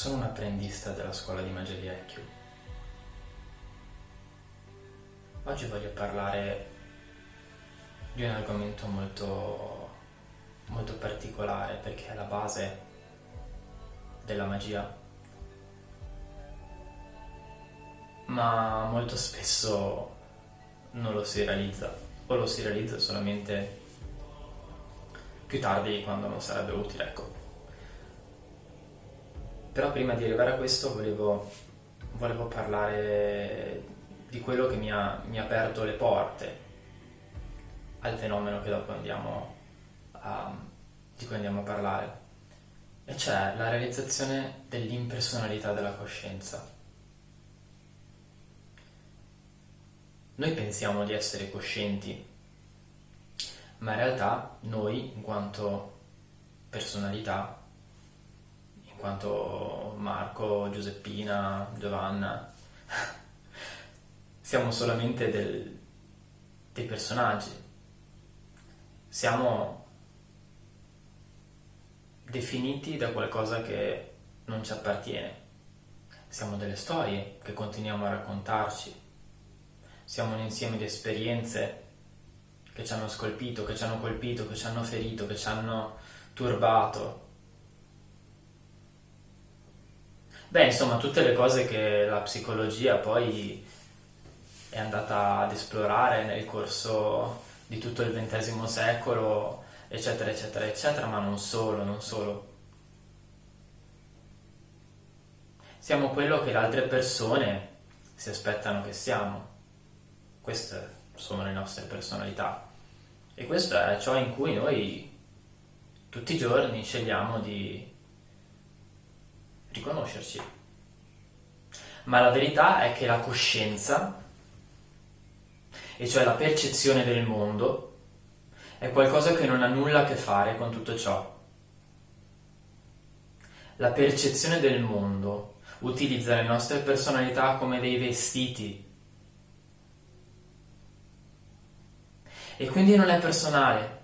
Sono un apprendista della scuola di magia di Ekyu. Oggi voglio parlare di un argomento molto, molto particolare perché è la base della magia ma molto spesso non lo si realizza o lo si realizza solamente più tardi quando non sarebbe utile, ecco. Però prima di arrivare a questo volevo, volevo parlare di quello che mi ha, mi ha aperto le porte al fenomeno che dopo andiamo a, di cui andiamo a parlare, e cioè la realizzazione dell'impersonalità della coscienza. Noi pensiamo di essere coscienti, ma in realtà noi, in quanto personalità, quanto Marco, Giuseppina, Giovanna, siamo solamente del, dei personaggi, siamo definiti da qualcosa che non ci appartiene, siamo delle storie che continuiamo a raccontarci, siamo un insieme di esperienze che ci hanno scolpito, che ci hanno colpito, che ci hanno ferito, che ci hanno turbato. Beh, insomma, tutte le cose che la psicologia poi è andata ad esplorare nel corso di tutto il XX secolo, eccetera, eccetera, eccetera, ma non solo, non solo. Siamo quello che le altre persone si aspettano che siamo. Queste sono le nostre personalità. E questo è ciò in cui noi tutti i giorni scegliamo di riconoscerci. Ma la verità è che la coscienza e cioè la percezione del mondo, è qualcosa che non ha nulla a che fare con tutto ciò. La percezione del mondo utilizza le nostre personalità come dei vestiti e quindi non è personale.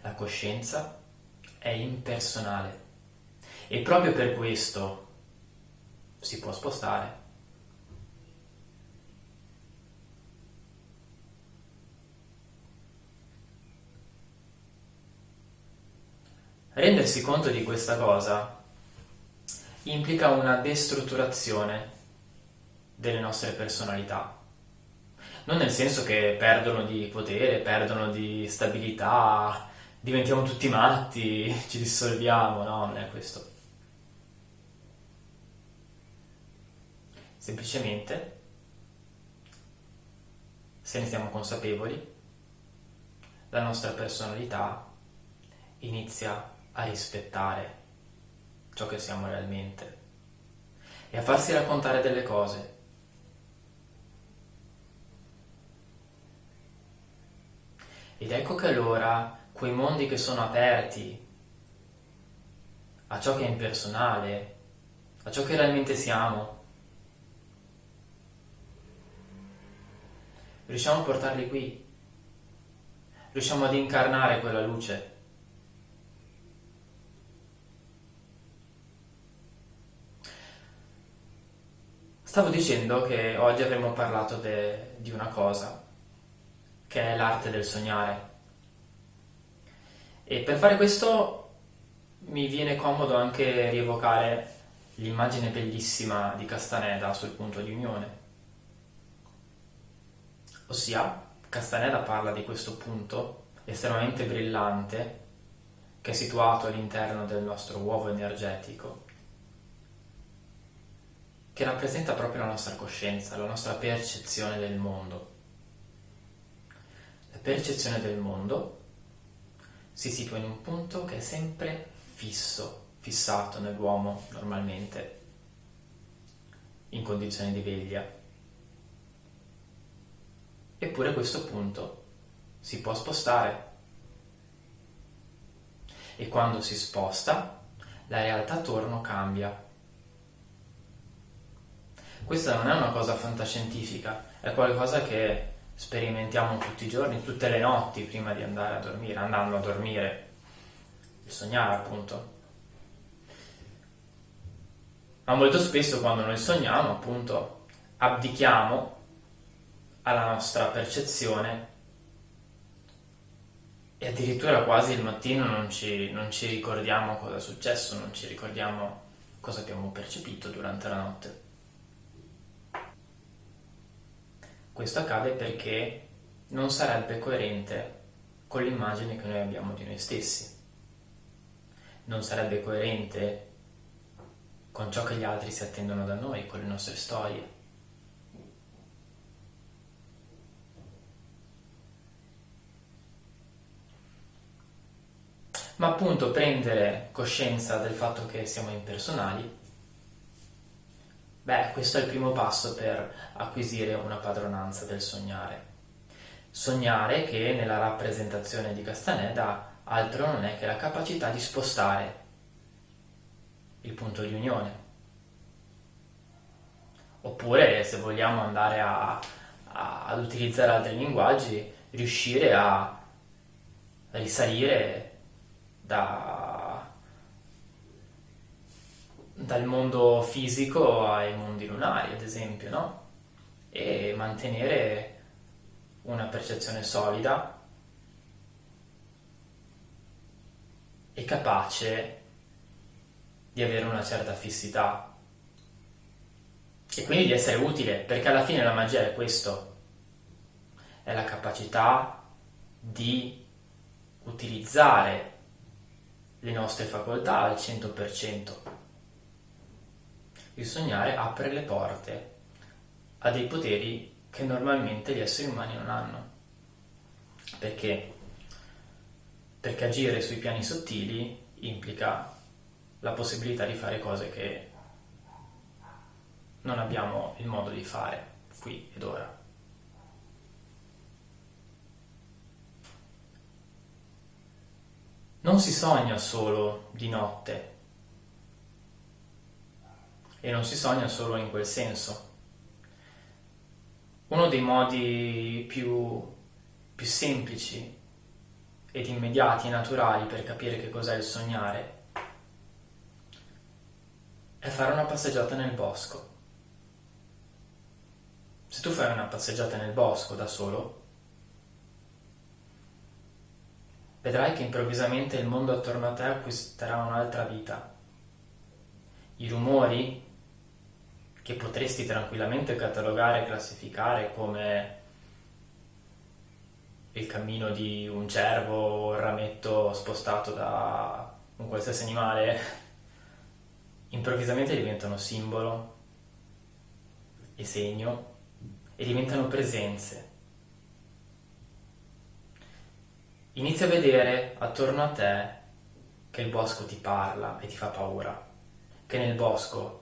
La coscienza è impersonale e proprio per questo si può spostare. Rendersi conto di questa cosa implica una destrutturazione delle nostre personalità. Non nel senso che perdono di potere, perdono di stabilità, diventiamo tutti matti, ci dissolviamo, no, non è questo. Semplicemente, se ne siamo consapevoli, la nostra personalità inizia a rispettare ciò che siamo realmente e a farsi raccontare delle cose. Ed ecco che allora quei mondi che sono aperti a ciò che è impersonale, a ciò che realmente siamo, riusciamo a portarli qui, riusciamo ad incarnare quella luce. Stavo dicendo che oggi avremmo parlato di una cosa, che è l'arte del sognare. E per fare questo mi viene comodo anche rievocare l'immagine bellissima di Castaneda sul punto di unione. Ossia, Castaneda parla di questo punto estremamente brillante che è situato all'interno del nostro uovo energetico che rappresenta proprio la nostra coscienza, la nostra percezione del mondo. La percezione del mondo si situa in un punto che è sempre fisso, fissato nell'uomo normalmente, in condizioni di veglia. Eppure questo punto si può spostare e quando si sposta la realtà attorno cambia questa non è una cosa fantascientifica, è qualcosa che sperimentiamo tutti i giorni, tutte le notti prima di andare a dormire, andando a dormire, il sognare appunto. Ma molto spesso quando noi sogniamo, appunto, abdichiamo alla nostra percezione e addirittura quasi il mattino non ci, non ci ricordiamo cosa è successo, non ci ricordiamo cosa abbiamo percepito durante la notte. Questo accade perché non sarebbe coerente con l'immagine che noi abbiamo di noi stessi. Non sarebbe coerente con ciò che gli altri si attendono da noi, con le nostre storie. ma appunto prendere coscienza del fatto che siamo impersonali, beh, questo è il primo passo per acquisire una padronanza del sognare. Sognare che nella rappresentazione di Castaneda altro non è che la capacità di spostare il punto di unione. Oppure, se vogliamo andare a, a, ad utilizzare altri linguaggi, riuscire a risalire da, dal mondo fisico ai mondi lunari, ad esempio, no? E mantenere una percezione solida e capace di avere una certa fissità e quindi di essere utile, perché alla fine la magia è questo, è la capacità di utilizzare le nostre facoltà al 100%. Il sognare apre le porte a dei poteri che normalmente gli esseri umani non hanno. Perché? Perché agire sui piani sottili implica la possibilità di fare cose che non abbiamo il modo di fare qui ed ora. non si sogna solo di notte e non si sogna solo in quel senso. Uno dei modi più, più semplici ed immediati e naturali per capire che cos'è il sognare è fare una passeggiata nel bosco. Se tu fai una passeggiata nel bosco da solo, vedrai che improvvisamente il mondo attorno a te acquisterà un'altra vita. I rumori, che potresti tranquillamente catalogare e classificare come il cammino di un cervo o il rametto spostato da un qualsiasi animale, improvvisamente diventano simbolo e segno e diventano presenze. Inizia a vedere attorno a te che il bosco ti parla e ti fa paura, che nel bosco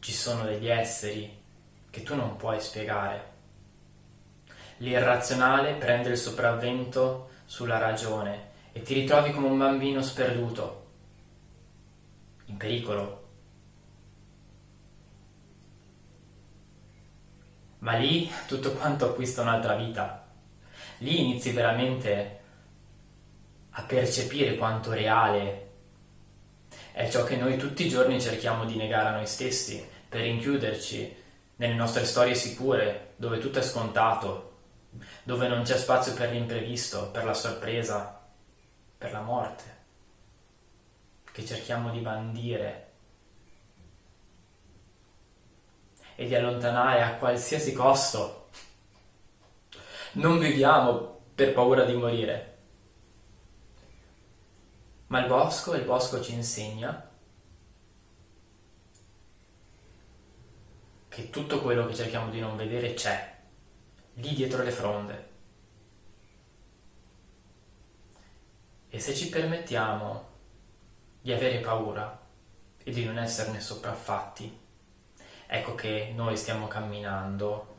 ci sono degli esseri che tu non puoi spiegare. L'irrazionale prende il sopravvento sulla ragione e ti ritrovi come un bambino sperduto, in pericolo. Ma lì tutto quanto acquista un'altra vita. Lì inizi veramente a percepire quanto reale è ciò che noi tutti i giorni cerchiamo di negare a noi stessi per rinchiuderci nelle nostre storie sicure, dove tutto è scontato, dove non c'è spazio per l'imprevisto, per la sorpresa, per la morte, che cerchiamo di bandire e di allontanare a qualsiasi costo. Non viviamo per paura di morire, ma il bosco, il bosco ci insegna che tutto quello che cerchiamo di non vedere c'è, lì dietro le fronde. E se ci permettiamo di avere paura e di non esserne sopraffatti, ecco che noi stiamo camminando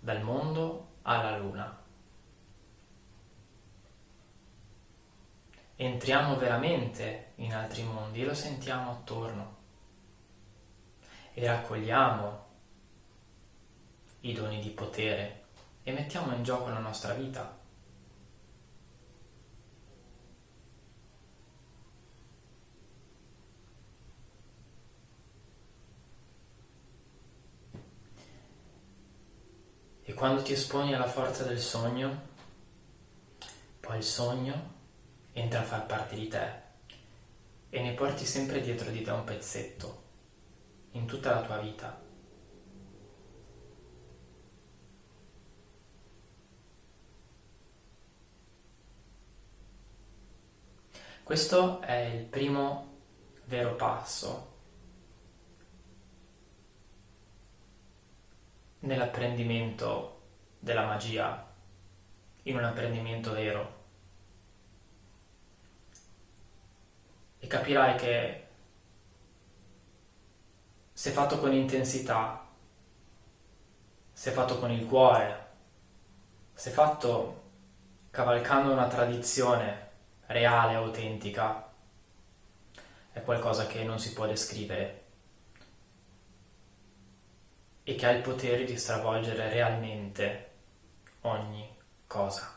dal mondo alla luna. entriamo veramente in altri mondi e lo sentiamo attorno e raccogliamo i doni di potere e mettiamo in gioco la nostra vita. E quando ti esponi alla forza del sogno, poi il sogno entra a far parte di te e ne porti sempre dietro di te un pezzetto in tutta la tua vita. Questo è il primo vero passo nell'apprendimento della magia, in un apprendimento vero. E capirai che se fatto con intensità, se fatto con il cuore, se fatto cavalcando una tradizione reale, autentica, è qualcosa che non si può descrivere e che ha il potere di stravolgere realmente ogni cosa.